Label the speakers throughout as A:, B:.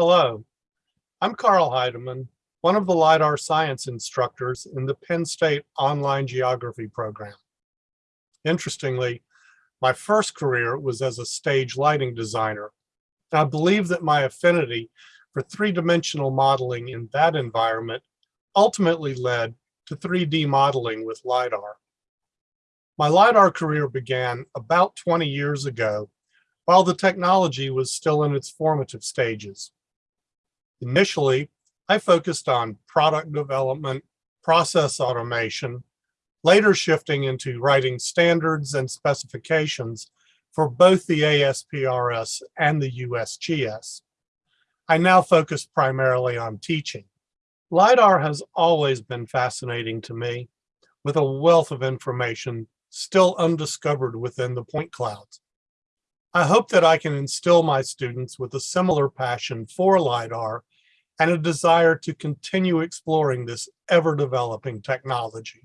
A: Hello, I'm Karl Heidemann, one of the LiDAR science instructors in the Penn State Online Geography program. Interestingly, my first career was as a stage lighting designer. I believe that my affinity for three-dimensional modeling in that environment ultimately led to 3D modeling with LiDAR. My LiDAR career began about 20 years ago while the technology was still in its formative stages. Initially, I focused on product development, process automation, later shifting into writing standards and specifications for both the ASPRS and the USGS. I now focus primarily on teaching. LiDAR has always been fascinating to me, with a wealth of information still undiscovered within the point clouds. I hope that I can instill my students with a similar passion for LiDAR and a desire to continue exploring this ever-developing technology.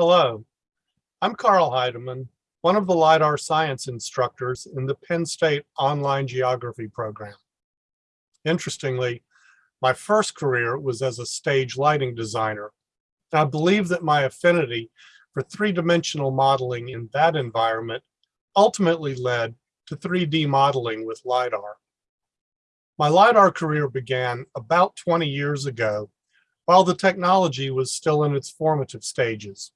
A: Hello, I'm Karl Heidemann, one of the LiDAR science instructors in the Penn State Online Geography program. Interestingly, my first career was as a stage lighting designer. I believe that my affinity for three-dimensional modeling in that environment ultimately led to 3D modeling with LiDAR. My LiDAR career began about 20 years ago while the technology was still in its formative stages.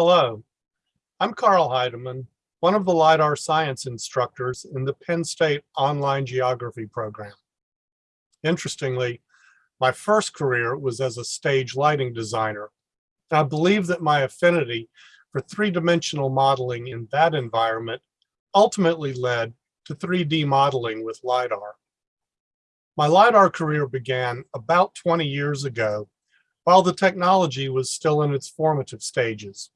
A: Hello, I'm Karl Heidemann, one of the LiDAR science instructors in the Penn State Online Geography program. Interestingly, my first career was as a stage lighting designer. I believe that my affinity for three-dimensional modeling in that environment ultimately led to 3D modeling with LiDAR. My LiDAR career began about 20 years ago while the technology was still in its formative stages.